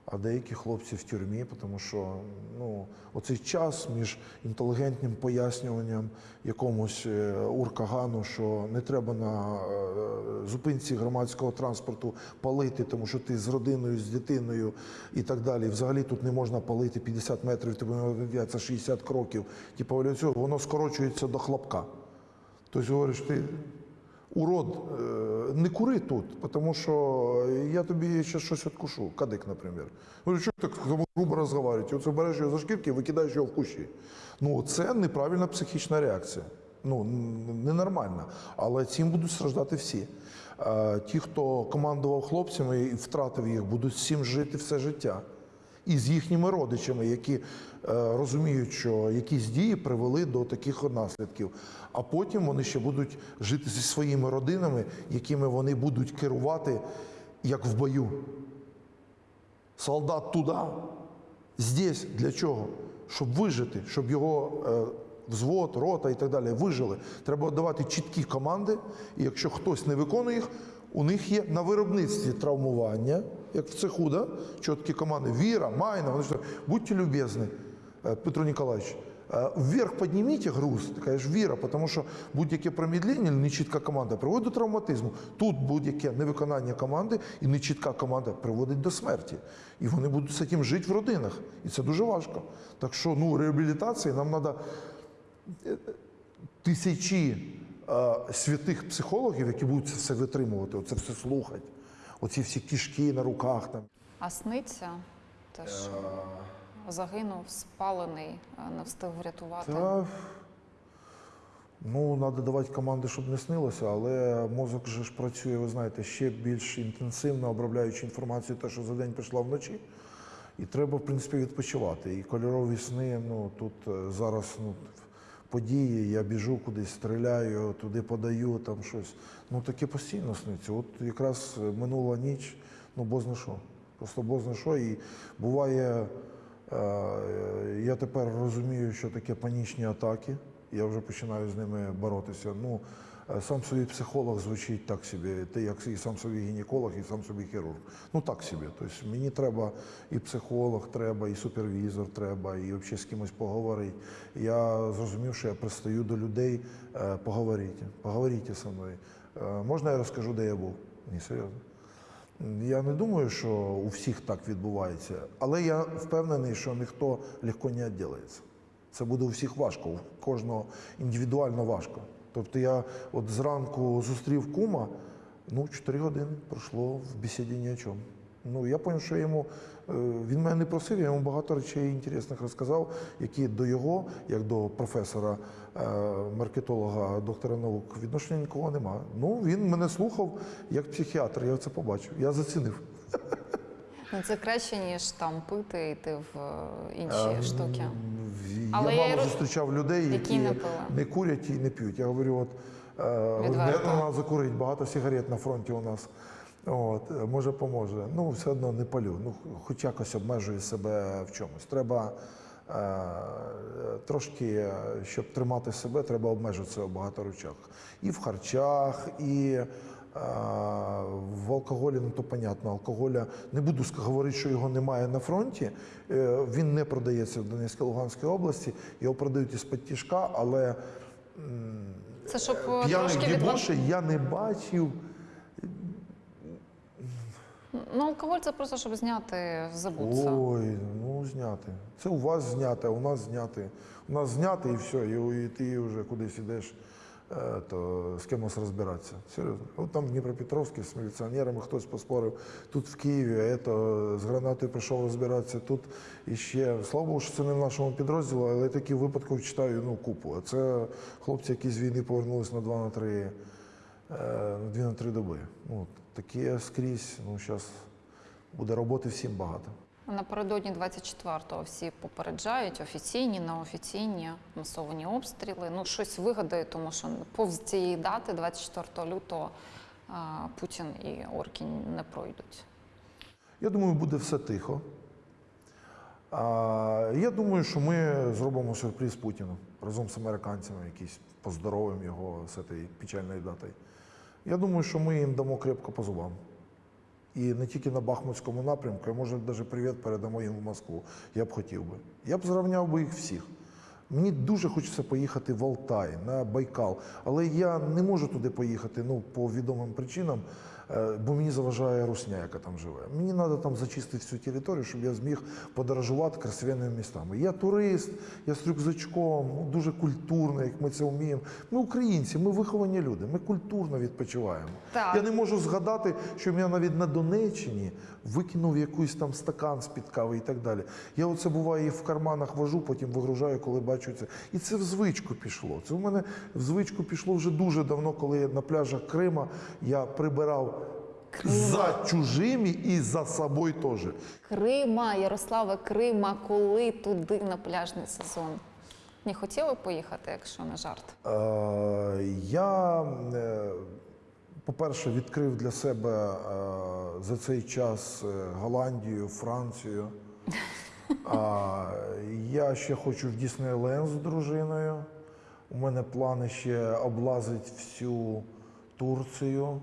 А деякі хлопці в тюрмі, тому що ну, оцей час між інтелігентним пояснюванням якомусь е, уркагану, що не треба на е, зупинці громадського транспорту палити, тому що ти з родиною, з дитиною і так далі. Взагалі тут не можна палити 50 метрів, тобі наведеться 60 кроків. Типу, воно скорочується до хлопка. Тобто говориш, ти урод, е, не кури тут, тому що я тобі ще щось відкушу, кадик, наприклад. Говорю, що так грубо розговорюєте? Оце береш його за шкірки і викидаєш його в кущі. Ну, це неправильна психічна реакція. Ну, ненормальна. Але цим будуть страждати всі. Е, Ті, хто командував хлопцями і втратив їх, будуть цим жити все життя і з їхніми родичами, які е, розуміють, що якісь дії привели до таких наслідків. А потім вони ще будуть жити зі своїми родинами, якими вони будуть керувати як в бою. Солдат туди, здесь для чого? Щоб вижити, щоб його е, взвод, рота і так далі вижили. Треба давати чіткі команди, і якщо хтось не виконує їх, у них є на виробництві травмування, як в цеху, да? чіткі команди. Віра, майна, вони ж будьте любезні, е, Петро Ніколаевич, е, вверх підніміть груз, ти кажеш, віра, тому що будь-яке промедлення, нечітка команда приводить до травматизму. Тут будь-яке невиконання команди і нечітка команда приводить до смерті. І вони будуть з цим жити в родинах. І це дуже важко. Так що ну, реабілітації нам треба тисячі е, святих психологів, які будуть це все витримувати, оце все слухати. Оці всі кішки на руках там. А сниться те, що загинув, спалений, е, не встиг врятувати. Та, ну, треба давати команди, щоб не снилося, але мозок же ж працює, ви знаєте, ще більш інтенсивно обробляючи інформацію, те, що за день прийшла вночі. І треба, в принципі, відпочивати. І кольорові сни, ну тут е, зараз ну, події, я біжу кудись, стріляю, туди подаю, там щось. Ну таке постійно сниться. От якраз минула ніч, ну бозна що. Просто бозна що. І буває, е, я тепер розумію, що таке панічні атаки. Я вже починаю з ними боротися. Ну, сам собі психолог звучить так собі, ти як і сам собі гінеколог, і сам собі хірург. Ну так собі. Тобто мені треба і психолог, треба, і супервізор треба, і взагалі з кимось поговорити. Я зрозумів, що я пристаю до людей, е, поговоріть, поговоріть зі мною. Е, Можна я розкажу, де я був? Ні, серйозно. Я не думаю, що у всіх так відбувається, але я впевнений, що ніхто легко не відділиться. Це буде у всіх важко, у кожного індивідуально важко. Тобто я от зранку зустрів кума, ну, 4 години пройшло в бесіді ні о чому. Ну, я зрозумів, що йому, е, він мене не просив, я йому багато речей інтересних розказав, які до його, як до професора, е, маркетолога, доктора наук, відношення нікого немає. Ну, він мене слухав як психіатр, я це побачив, я зацінив. Ну, це краще, ніж там пити, йти в е, інші штуки. В- Але я я мало роз- зустрічав людей, які які не пили. не курять і не п'ють. Я говорю, от е, не Відверто. треба закурити, багато сигарет на фронті у нас. От, е, може, поможе. Ну, все одно не палю. Ну, хоч якось обмежую себе в чомусь. Треба е, трошки, е, щоб тримати себе, треба обмежитися в багато речах. І в харчах, і В алкоголі, ну то понятно, алкоголя не буду говорити, що його немає на фронті. Е, Він не продається в Донецькій Луганській області. Його продають із-під тяжка, але Це щоб е, п'яних трошки відвод... я не бачив. Ну, алкоголь це просто щоб зняти, забутися. Ой, ну зняти. Це у вас зняти, а у нас зняти. У нас зняти і все, і, і ти вже кудись ідеш, е, то з кимось розбиратися. Серйозно. От там в Дніпропетровській з міліціонерами хтось поспорив, тут в Києві, а ето, з гранатою прийшов розбиратися, тут іще. Слава Богу, що це не в нашому підрозділі, але я таких випадків читаю ну, купу. А це хлопці, які з війни повернулись на 2 на 3, е, на 2 на 3 доби. Ну, таке скрізь, ну зараз буде роботи всім багато. Напередодні 24-го всі попереджають офіційні, неофіційні масовані обстріли. Ну, щось вигадає, тому що повз цієї дати, 24 лютого, Путін і орки не пройдуть. Я думаю, буде все тихо. Я думаю, що ми зробимо сюрприз Путіну разом з американцями, якийсь поздоровим його з цієї печальної дати. Я думаю, що ми їм дамо крепко по зубам. І не тільки на Бахмутському напрямку, я може навіть привіт передамо їм в Москву. Я б хотів би. Я б зрівняв би їх всіх. Мені дуже хочеться поїхати в Алтай, на Байкал, але я не можу туди поїхати ну, по відомим причинам, бо мені заважає русня, яка там живе. Мені треба там зачистити всю територію, щоб я зміг подорожувати красивими містами. Я турист, я з рюкзачком, ну, дуже культурно, як ми це вміємо. Ми українці, ми виховані люди, ми культурно відпочиваємо. Так. Я не можу згадати, що я навіть на Донеччині викинув якийсь там стакан з-під кави і так далі. Я оце буває і в карманах вожу, потім вигружаю, коли бачу це. І це в звичку пішло. Це в мене в звичку пішло вже дуже давно, коли я на пляжах Крима я прибирав за чужими і за собою теж. Крима, Ярославе, Крима, коли туди на пляжний сезон? Не хотіли поїхати, якщо не жарт? Е, Я, е, по-перше, відкрив для себе е, за цей час Голландію, Францію. [laughs] А, Я ще хочу в Діснейленд з дружиною. У мене плани ще облазити всю Турцію,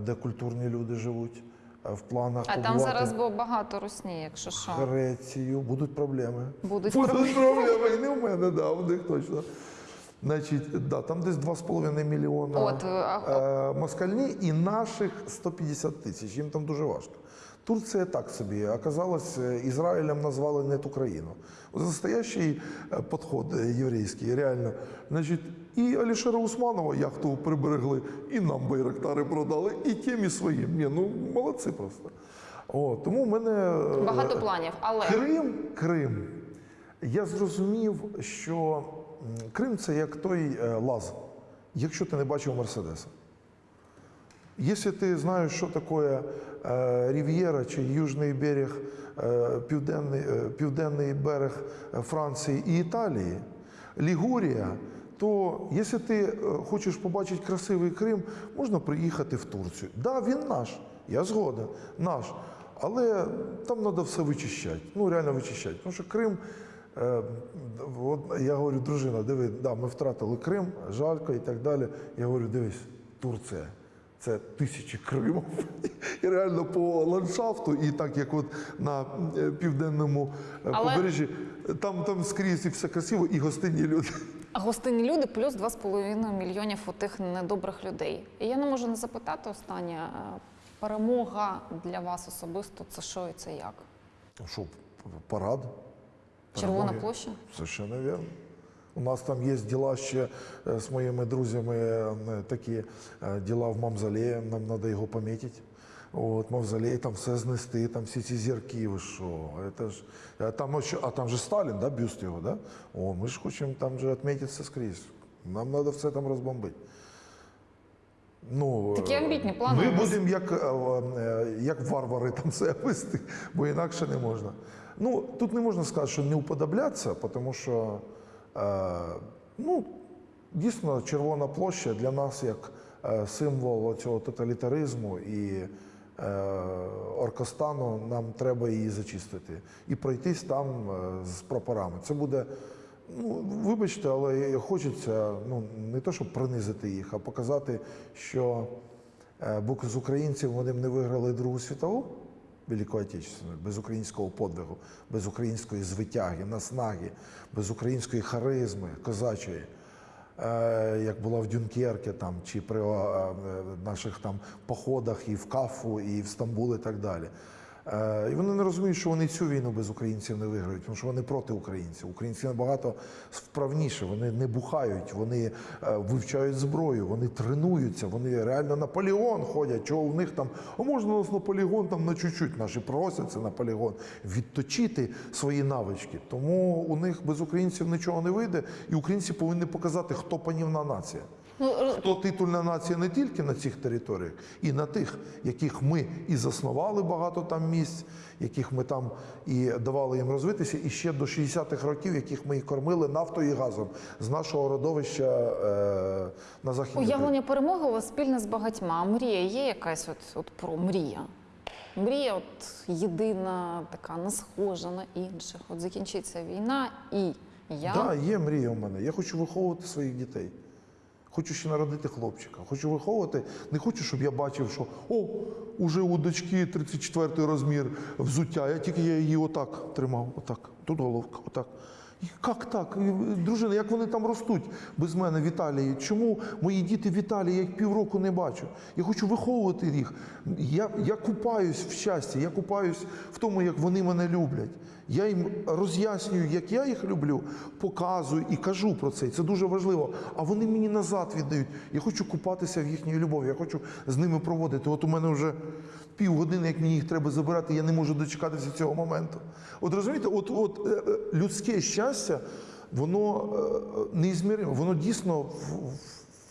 де культурні люди живуть. Е, В планах А там зараз було багато русні, якщо що. Грецію. Будуть проблеми. Будуть Будуть проблеми. І не в мене, да, в них точно. Значить, да, там десь 2,5 мільйона От, а- е, москальні і наших 150 тисяч. Їм там дуже важко. Турція так собі. Оказалось, е, Ізраїлем назвали не ту країну. Настоящий е, підход е, єврейський, реально. Значить, і Алішера Усманова яхту приберегли, і нам байрактари продали, і тим, і своїм. Ні, ну молодці просто. О, тому в мене Багато планів, але Крим, Крим. Я зрозумів, що Крим це як той лаз, якщо ти не бачив Мерседеса. Якщо ти знаєш, що таке е, Рів'єра чи Южний берег, е, південний, е, південний берег Франції і Італії, Лігурія, то якщо ти хочеш побачити красивий Крим, можна приїхати в Турцію. Так, да, він наш, я згоден, наш. Але там треба все вичищати. Ну, реально вичищати. Тому що Крим, е, от я говорю, дружина, диви, да, ми втратили Крим, жалько і так далі. Я говорю, дивись, Турція. Це тисячі Кримів. І реально по ландшафту, і так як от на е, південному е, Але- побережжі, там, там скрізь і все красиво, і гостинні люди. А гостинні люди плюс 2,5 мільйонів у тих недобрих людей. І я не можу не запитати останнє. е, Перемога для вас особисто це що і це як? Що, парад? Червона Перемоги? площа? Совершенно верно. У нас там є діла ще е, з моїми друзями, е, такі е, діла в мавзолеї, нам треба його помітити. От, мавзолей, там все знести, там всі ці зірки, ви що, це ж, а там, а там же Сталін, да, бюст його, да? О, ми ж хочемо там же відмітитися скрізь. Нам треба все там розбомбити. Ну, Такі амбітні плани Ми будемо як, як варвари там себе вести, бо інакше не можна. Ну, тут не можна сказати, що не уподоблятися, тому що ну, дійсно Червона площа для нас як е, символ цього тоталітаризму і е, оркостану, нам треба її зачистити і пройтись там е, з прапорами. Це буде. Ну, вибачте, але хочеться ну, не то, щоб принизити їх, а показати, що е, бо з українців вони не виграли Другу світову Велику Отечественної, без українського подвигу, без української звитяги, наснаги, без української харизми козачої, е, як була в Дюнкерке там, чи при е, наших там походах і в Кафу, і в Стамбул, і так далі. Е, І вони не розуміють, що вони цю війну без українців не виграють, тому що вони проти українців. Українці набагато вправніше, вони не бухають, вони е, вивчають зброю, вони тренуються, вони реально на полігон ходять. Чого у них там, а можна нас на полігон там на чуть-чуть, наші просяться на полігон, відточити свої навички. Тому у них без українців нічого не вийде, і українці повинні показати, хто панівна нація. Ну, р- Хто титульна нація не тільки на цих територіях, і на тих, яких ми і заснували багато там місць, яких ми там і давали їм розвитися, і ще до 60-х років, яких ми і кормили нафтою і газом з нашого родовища е, на західній Уявлення перемоги у вас спільне з багатьма. А мрія є якась от, от про мрія? Мрія от єдина, така не схожа на інших. От закінчиться війна, і я Так, да, є мрія у мене. Я хочу виховувати своїх дітей. Хочу ще народити хлопчика. Хочу виховувати. Не хочу, щоб я бачив, що о, уже у дочки 34 розмір взуття. Я тільки я її отак тримав. Отак. Тут головка, отак. Як так? Дружина, як вони там ростуть без мене в Італії? Чому мої діти в я їх півроку не бачу? Я хочу виховувати їх. Я, я купаюсь в щасті, я купаюсь в тому, як вони мене люблять. Я їм роз'яснюю, як я їх люблю, показую і кажу про це. Це дуже важливо. А вони мені назад віддають. Я хочу купатися в їхній любові. Я хочу з ними проводити. От у мене вже півгодини, як мені їх треба забирати, я не можу дочекатися цього моменту. От розумієте, от, от е, е, людське щастя, воно е, неізміримо, воно дійсно в-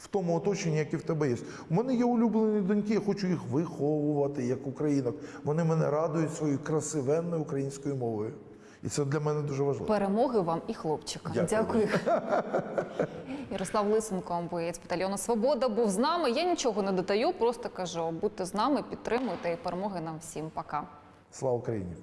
в тому оточенні, яке в тебе є. У мене є улюблені доньки, я хочу їх виховувати як українок. Вони мене радують своєю красивенною українською мовою. І це для мене дуже важливо. перемоги вам і хлопчика. Дякую. [laughs] Ярослав Лисенко, боєць батальйону Свобода, був з нами. Я нічого не додаю, просто кажу: будьте з нами, підтримуйте і перемоги нам всім. Пока. Слава Україні!